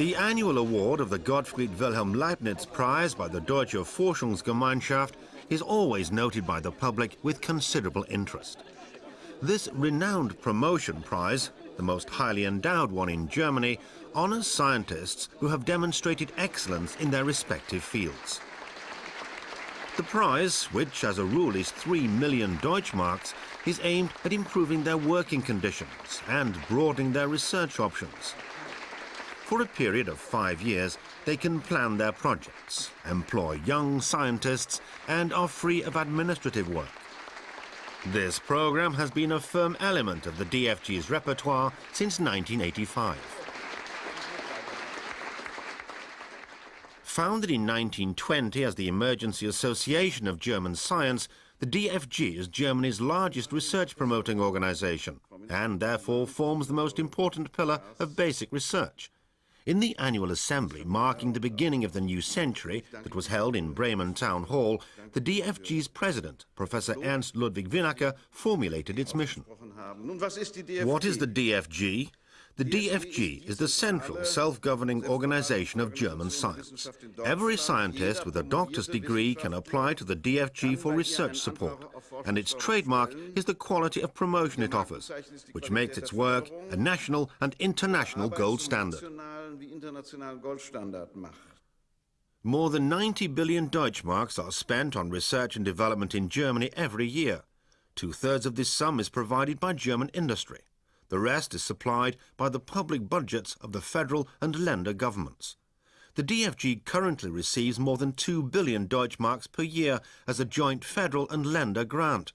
The annual award of the Gottfried Wilhelm Leibniz Prize by the Deutsche Forschungsgemeinschaft is always noted by the public with considerable interest. This renowned promotion prize, the most highly endowed one in Germany, honors scientists who have demonstrated excellence in their respective fields. The prize, which as a rule is 3 million Deutschmarks, is aimed at improving their working conditions and broadening their research options. For a period of five years, they can plan their projects, employ young scientists, and are free of administrative work. This program has been a firm element of the DFG's repertoire since 1985. Founded in 1920 as the Emergency Association of German Science, the DFG is Germany's largest research promoting organization and therefore forms the most important pillar of basic research. In the annual assembly marking the beginning of the new century that was held in Bremen Town Hall, the DFG's president, Professor Ernst Ludwig Winnacker, formulated its mission. What is the DFG? The DFG is the central self-governing organization of German science. Every scientist with a doctor's degree can apply to the DFG for research support, and its trademark is the quality of promotion it offers, which makes its work a national and international gold standard. More than 90 billion Deutschmarks are spent on research and development in Germany every year. Two-thirds of this sum is provided by German industry. The rest is supplied by the public budgets of the federal and Länder governments. The DFG currently receives more than 2 billion Deutschmarks per year as a joint federal and Länder grant.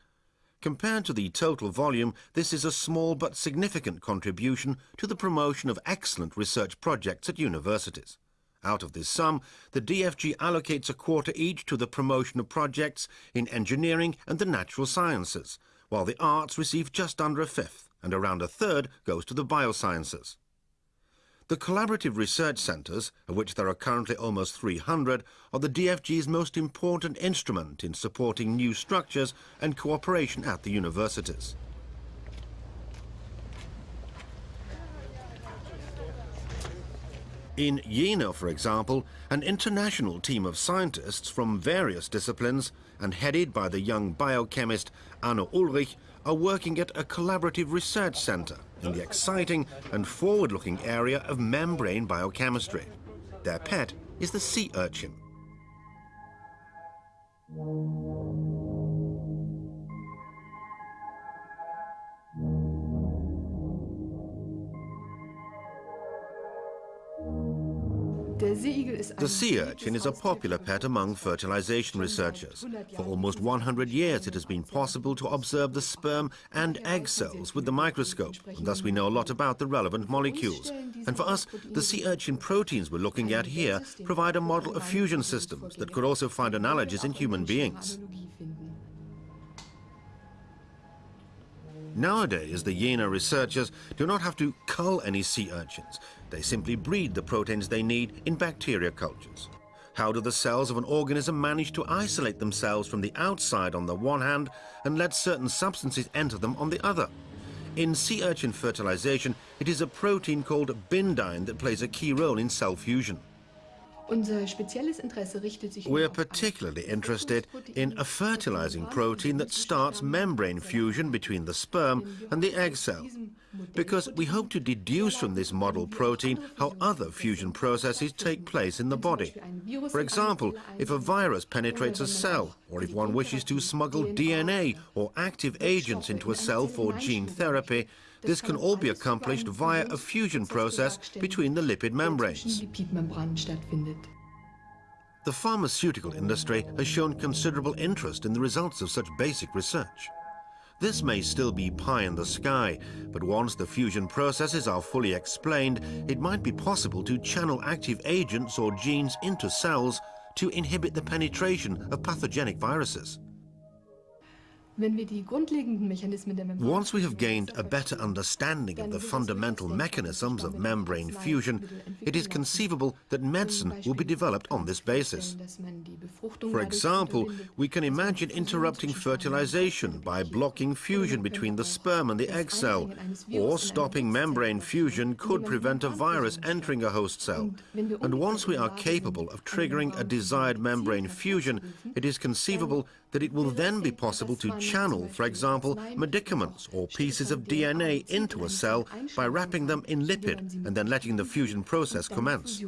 Compared to the total volume, this is a small but significant contribution to the promotion of excellent research projects at universities. Out of this sum, the DFG allocates a quarter each to the promotion of projects in engineering and the natural sciences, while the arts receive just under a fifth and around a third goes to the biosciences. The collaborative research centres, of which there are currently almost 300, are the DFG's most important instrument in supporting new structures and cooperation at the universities. In Jena, for example, an international team of scientists from various disciplines and headed by the young biochemist Anna Ulrich are working at a collaborative research center in the exciting and forward-looking area of membrane biochemistry. Their pet is the sea urchin. The sea urchin is a popular pet among fertilization researchers. For almost 100 years it has been possible to observe the sperm and egg cells with the microscope, and thus we know a lot about the relevant molecules. And for us, the sea urchin proteins we're looking at here provide a model of fusion systems that could also find analogies in human beings. Nowadays, the Jena researchers do not have to cull any sea urchins. They simply breed the proteins they need in bacteria cultures. How do the cells of an organism manage to isolate themselves from the outside on the one hand and let certain substances enter them on the other? In sea urchin fertilization, it is a protein called bindin that plays a key role in cell fusion. We're particularly interested in a fertilizing protein that starts membrane fusion between the sperm and the egg cell, because we hope to deduce from this model protein how other fusion processes take place in the body. For example, if a virus penetrates a cell, or if one wishes to smuggle DNA or active agents into a cell for gene therapy, this can all be accomplished via a fusion process between the lipid membranes. The pharmaceutical industry has shown considerable interest in the results of such basic research. This may still be pie in the sky, but once the fusion processes are fully explained, it might be possible to channel active agents or genes into cells to inhibit the penetration of pathogenic viruses. Once we have gained a better understanding of the fundamental mechanisms of membrane fusion, it is conceivable that medicine will be developed on this basis. For example, we can imagine interrupting fertilization by blocking fusion between the sperm and the egg cell, or stopping membrane fusion could prevent a virus entering a host cell. And once we are capable of triggering a desired membrane fusion, it is conceivable that it will then be possible to channel, for example, medicaments or pieces of DNA into a cell by wrapping them in lipid and then letting the fusion process commence.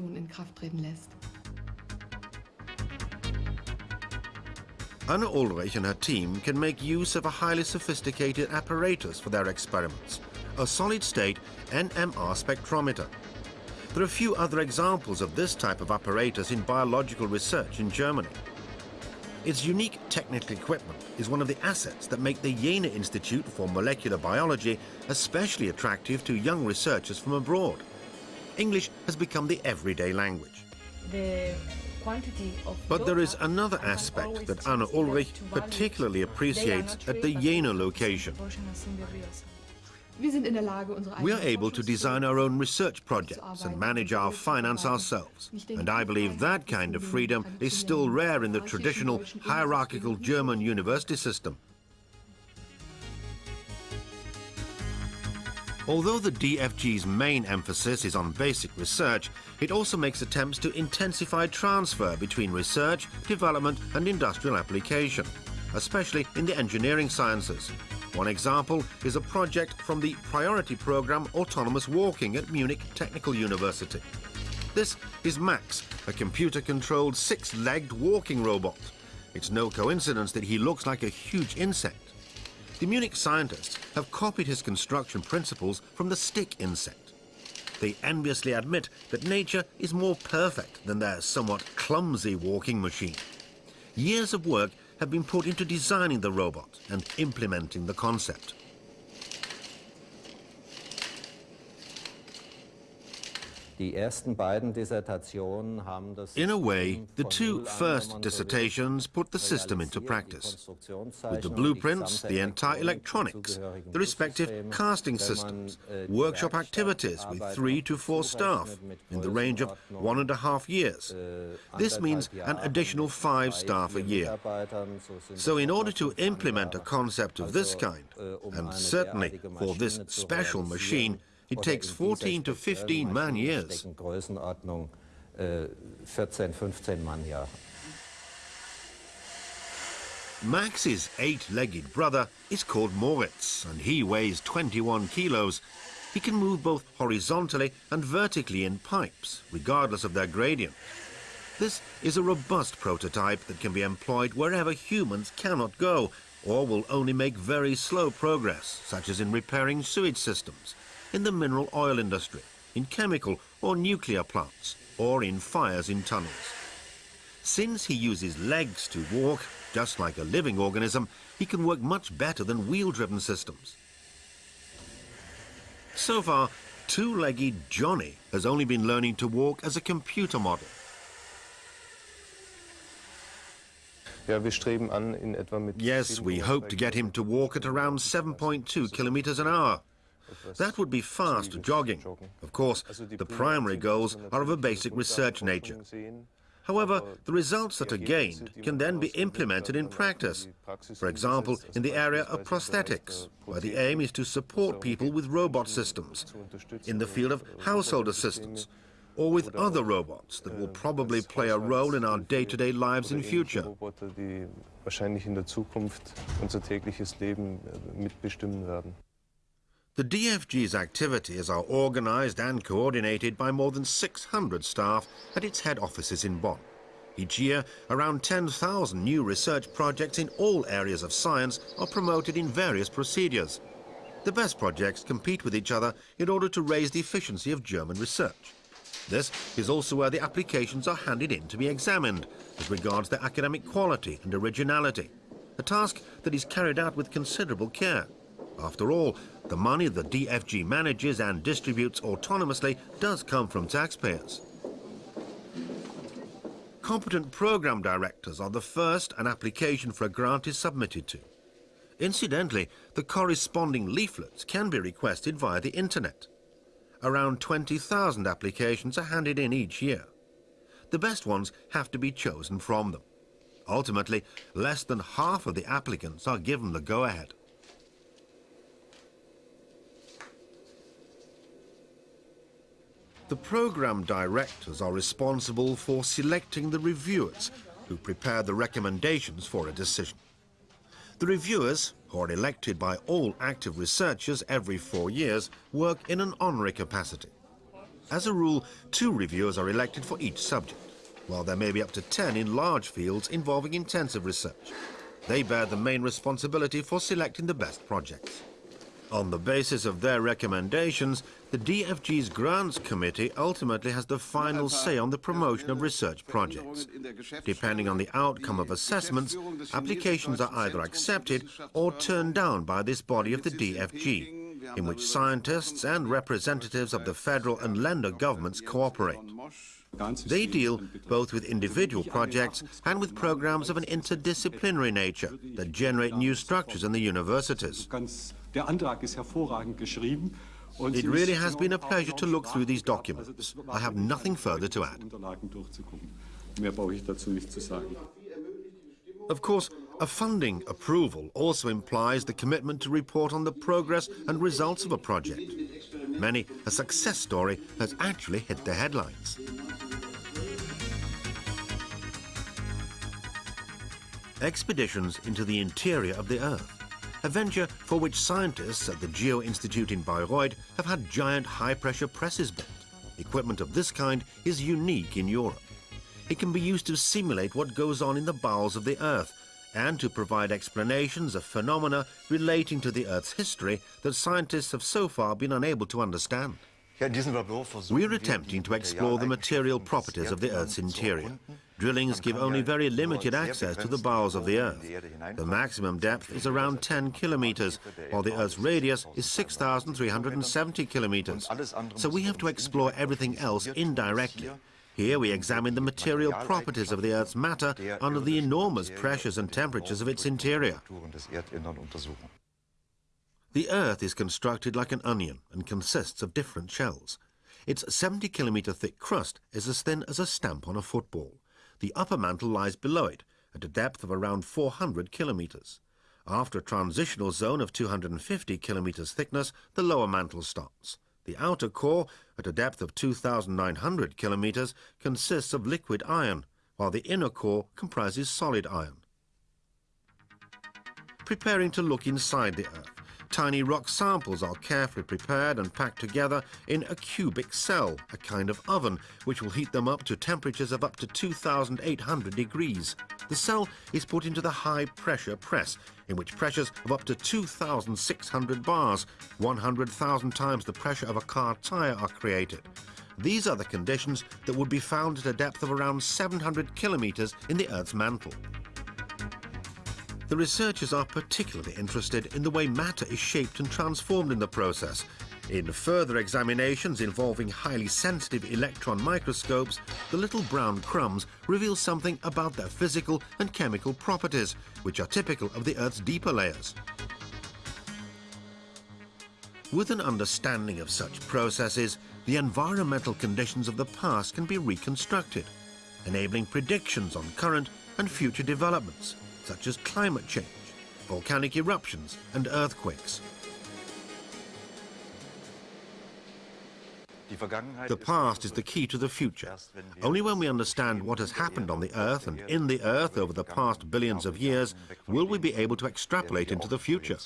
Anna Ulrich and her team can make use of a highly sophisticated apparatus for their experiments, a solid-state NMR spectrometer. There are a few other examples of this type of apparatus in biological research in Germany. Its unique technical equipment is one of the assets that make the Jena Institute for Molecular Biology especially attractive to young researchers from abroad. English has become the everyday language. The but there is another aspect that Anna Ulrich particularly appreciates at the Jena location. We are able to design our own research projects and manage our finance ourselves. And I believe that kind of freedom is still rare in the traditional hierarchical German university system. Although the DFG's main emphasis is on basic research, it also makes attempts to intensify transfer between research, development and industrial application, especially in the engineering sciences. One example is a project from the priority program Autonomous Walking at Munich Technical University. This is Max, a computer-controlled six-legged walking robot. It's no coincidence that he looks like a huge insect. The Munich scientists have copied his construction principles from the stick insect. They enviously admit that nature is more perfect than their somewhat clumsy walking machine. Years of work have been put into designing the robot and implementing the concept. In a way, the two first dissertations put the system into practice. With the blueprints, the entire electronics, the respective casting systems, workshop activities with three to four staff in the range of one and a half years. This means an additional five staff a year. So in order to implement a concept of this kind, and certainly for this special machine, it takes 14 to 15 man years. Max's eight-legged brother is called Moritz, and he weighs 21 kilos. He can move both horizontally and vertically in pipes, regardless of their gradient. This is a robust prototype that can be employed wherever humans cannot go, or will only make very slow progress, such as in repairing sewage systems, in the mineral oil industry, in chemical or nuclear plants, or in fires in tunnels. Since he uses legs to walk, just like a living organism, he can work much better than wheel-driven systems. So far, two-legged Johnny has only been learning to walk as a computer model. Yes, we hope to get him to walk at around 7.2 kilometers an hour. That would be fast jogging. Of course, the primary goals are of a basic research nature. However, the results that are gained can then be implemented in practice. For example, in the area of prosthetics, where the aim is to support people with robot systems, in the field of household assistance, or with other robots that will probably play a role in our day-to-day -day lives in future. The DFG's activities are organized and coordinated by more than 600 staff at its head offices in Bonn. Each year, around 10,000 new research projects in all areas of science are promoted in various procedures. The best projects compete with each other in order to raise the efficiency of German research. This is also where the applications are handed in to be examined as regards their academic quality and originality, a task that is carried out with considerable care. After all, the money the DFG manages and distributes autonomously does come from taxpayers. Competent program directors are the first an application for a grant is submitted to. Incidentally, the corresponding leaflets can be requested via the internet. Around 20,000 applications are handed in each year. The best ones have to be chosen from them. Ultimately, less than half of the applicants are given the go-ahead. The program directors are responsible for selecting the reviewers who prepare the recommendations for a decision. The reviewers, who are elected by all active researchers every four years, work in an honorary capacity. As a rule, two reviewers are elected for each subject, while there may be up to 10 in large fields involving intensive research. They bear the main responsibility for selecting the best projects. On the basis of their recommendations, the DFG's Grants Committee ultimately has the final say on the promotion of research projects. Depending on the outcome of assessments, applications are either accepted or turned down by this body of the DFG, in which scientists and representatives of the federal and Länder governments cooperate. They deal both with individual projects and with programs of an interdisciplinary nature that generate new structures in the universities. It really has been a pleasure to look through these documents. I have nothing further to add. Of course, a funding approval also implies the commitment to report on the progress and results of a project. Many a success story has actually hit the headlines. Expeditions into the interior of the Earth a venture for which scientists at the Geo Institute in Bayreuth have had giant high-pressure presses built. Equipment of this kind is unique in Europe. It can be used to simulate what goes on in the bowels of the Earth and to provide explanations of phenomena relating to the Earth's history that scientists have so far been unable to understand. We're attempting to explore the material properties of the Earth's interior. Drillings give only very limited access to the bowels of the Earth. The maximum depth is around 10 kilometers, while the Earth's radius is 6,370 kilometers. So we have to explore everything else indirectly. Here we examine the material properties of the Earth's matter under the enormous pressures and temperatures of its interior. The Earth is constructed like an onion and consists of different shells. Its 70 kilometer thick crust is as thin as a stamp on a football. The upper mantle lies below it, at a depth of around 400 kilometers. After a transitional zone of 250 kilometers thickness, the lower mantle starts. The outer core, at a depth of 2,900 kilometers, consists of liquid iron, while the inner core comprises solid iron. Preparing to look inside the Earth, Tiny rock samples are carefully prepared and packed together in a cubic cell, a kind of oven, which will heat them up to temperatures of up to 2,800 degrees. The cell is put into the high-pressure press, in which pressures of up to 2,600 bars, 100,000 times the pressure of a car tyre are created. These are the conditions that would be found at a depth of around 700 kilometers in the Earth's mantle. The researchers are particularly interested in the way matter is shaped and transformed in the process. In further examinations involving highly sensitive electron microscopes, the little brown crumbs reveal something about their physical and chemical properties, which are typical of the Earth's deeper layers. With an understanding of such processes, the environmental conditions of the past can be reconstructed, enabling predictions on current and future developments such as climate change, volcanic eruptions and earthquakes. The past is the key to the future. Only when we understand what has happened on the Earth and in the Earth over the past billions of years will we be able to extrapolate into the future.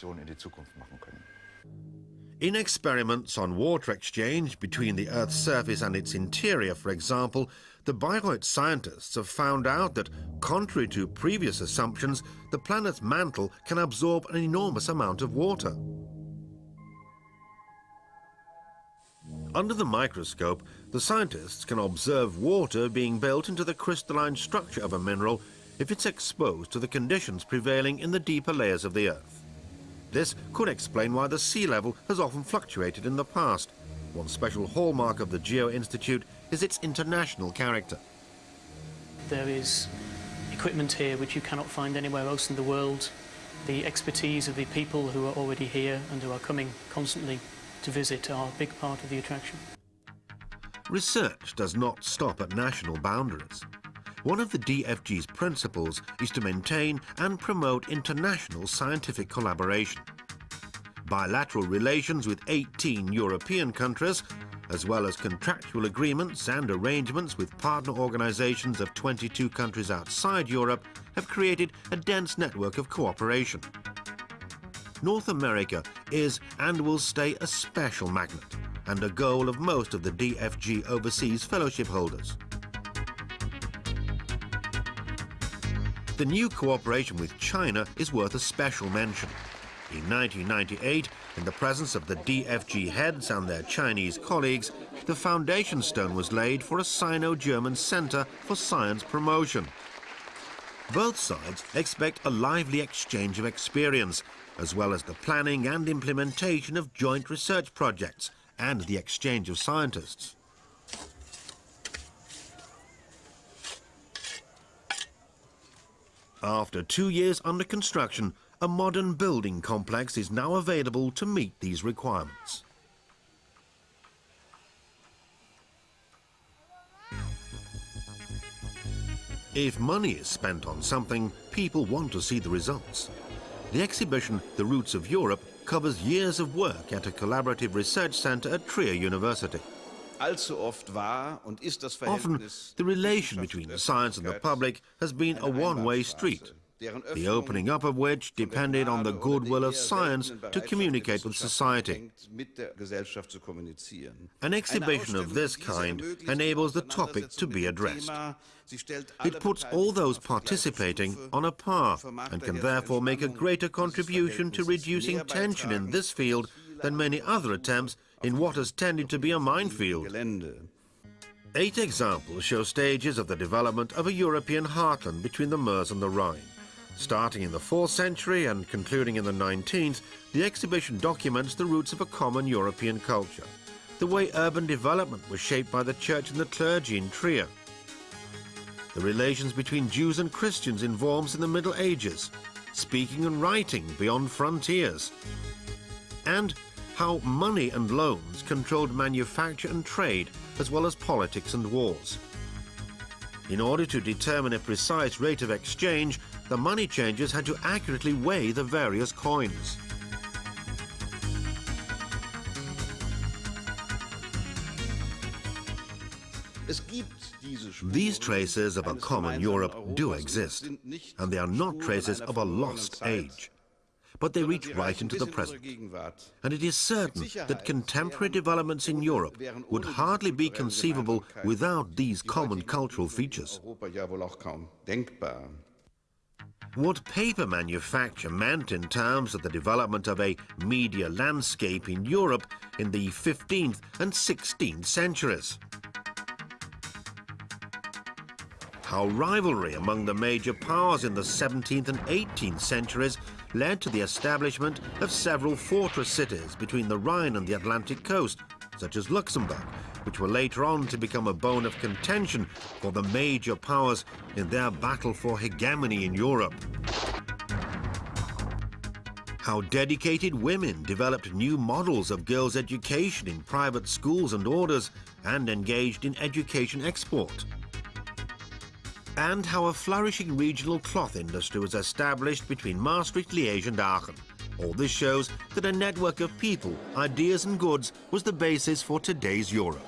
In experiments on water exchange between the Earth's surface and its interior, for example, the Bayreuth scientists have found out that, contrary to previous assumptions, the planet's mantle can absorb an enormous amount of water. Under the microscope, the scientists can observe water being built into the crystalline structure of a mineral if it's exposed to the conditions prevailing in the deeper layers of the Earth. This could explain why the sea level has often fluctuated in the past. One special hallmark of the Geo Institute is its international character. There is equipment here which you cannot find anywhere else in the world. The expertise of the people who are already here and who are coming constantly to visit are a big part of the attraction. Research does not stop at national boundaries. One of the DFG's principles is to maintain and promote international scientific collaboration. Bilateral relations with 18 European countries, as well as contractual agreements and arrangements with partner organizations of 22 countries outside Europe, have created a dense network of cooperation. North America is and will stay a special magnet and a goal of most of the DFG overseas fellowship holders. The new cooperation with China is worth a special mention. In 1998, in the presence of the DFG heads and their Chinese colleagues, the foundation stone was laid for a Sino-German centre for science promotion. Both sides expect a lively exchange of experience, as well as the planning and implementation of joint research projects and the exchange of scientists. After two years under construction, a modern building complex is now available to meet these requirements. If money is spent on something, people want to see the results. The exhibition, The Roots of Europe, covers years of work at a collaborative research center at Trier University. Often, the relation between the science and the public has been a one-way street, the opening up of which depended on the goodwill of science to communicate with society. An exhibition of this kind enables the topic to be addressed. It puts all those participating on a par and can therefore make a greater contribution to reducing tension in this field than many other attempts in what has tended to be a minefield. Eight examples show stages of the development of a European heartland between the Meuse and the Rhine. Starting in the 4th century and concluding in the 19th, the exhibition documents the roots of a common European culture, the way urban development was shaped by the church and the clergy in Trier, the relations between Jews and Christians in Worms in the Middle Ages, speaking and writing beyond frontiers, and how money and loans controlled manufacture and trade, as well as politics and wars. In order to determine a precise rate of exchange, the money changers had to accurately weigh the various coins. These traces of a common Europe do exist, and they are not traces of a lost age but they reach right into the present. And it is certain that contemporary developments in Europe would hardly be conceivable without these common cultural features. What paper manufacture meant in terms of the development of a media landscape in Europe in the 15th and 16th centuries. How rivalry among the major powers in the 17th and 18th centuries led to the establishment of several fortress cities between the Rhine and the Atlantic coast, such as Luxembourg, which were later on to become a bone of contention for the major powers in their battle for hegemony in Europe. How dedicated women developed new models of girls' education in private schools and orders and engaged in education export and how a flourishing regional cloth industry was established between Maastricht, Liège and Aachen. All this shows that a network of people, ideas and goods was the basis for today's Europe.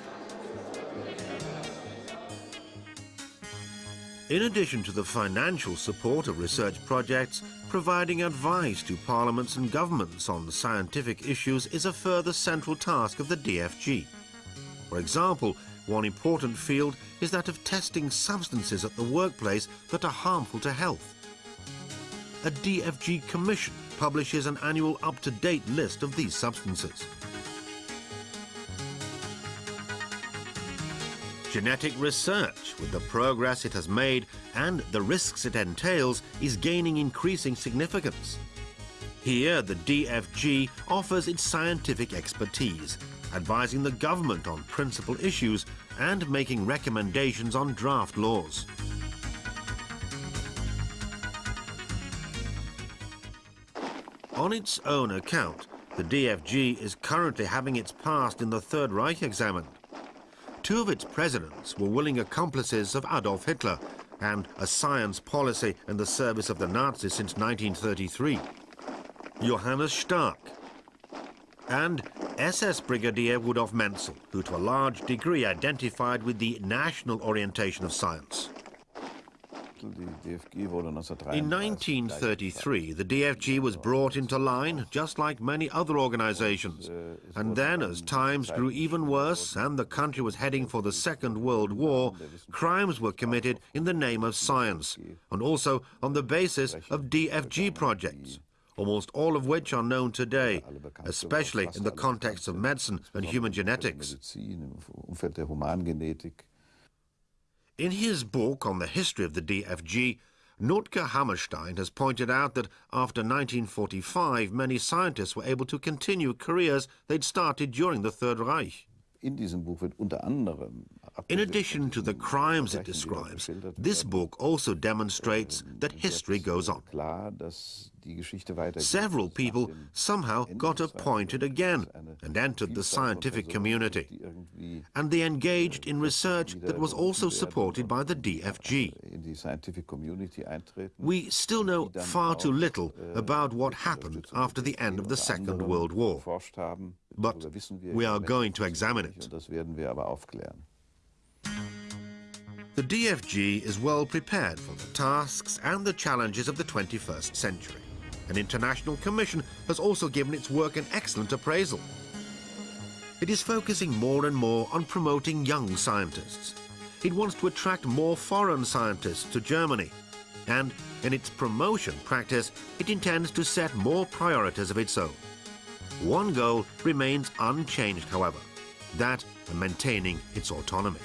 In addition to the financial support of research projects, providing advice to parliaments and governments on scientific issues is a further central task of the DFG. For example, one important field is that of testing substances at the workplace that are harmful to health. A DFG commission publishes an annual up-to-date list of these substances. Genetic research, with the progress it has made and the risks it entails, is gaining increasing significance. Here, the DFG offers its scientific expertise advising the government on principal issues and making recommendations on draft laws. On its own account, the DFG is currently having its past in the Third Reich examined. Two of its presidents were willing accomplices of Adolf Hitler and a science policy in the service of the Nazis since 1933. Johannes Stark and SS Brigadier Rudolf Mentzel, who to a large degree identified with the national orientation of science. In 1933, the DFG was brought into line, just like many other organizations. And then, as times grew even worse and the country was heading for the Second World War, crimes were committed in the name of science, and also on the basis of DFG projects almost all of which are known today, especially in the context of medicine and human genetics. In his book on the history of the DFG, Notker Hammerstein has pointed out that after 1945, many scientists were able to continue careers they'd started during the Third Reich. In addition to the crimes it describes, this book also demonstrates that history goes on. Several people somehow got appointed again and entered the scientific community. And they engaged in research that was also supported by the DFG. We still know far too little about what happened after the end of the Second World War. But we are going to examine it. The DFG is well prepared for the tasks and the challenges of the 21st century. An international commission has also given its work an excellent appraisal. It is focusing more and more on promoting young scientists. It wants to attract more foreign scientists to Germany. And in its promotion practice, it intends to set more priorities of its own. One goal remains unchanged, however, that of maintaining its autonomy.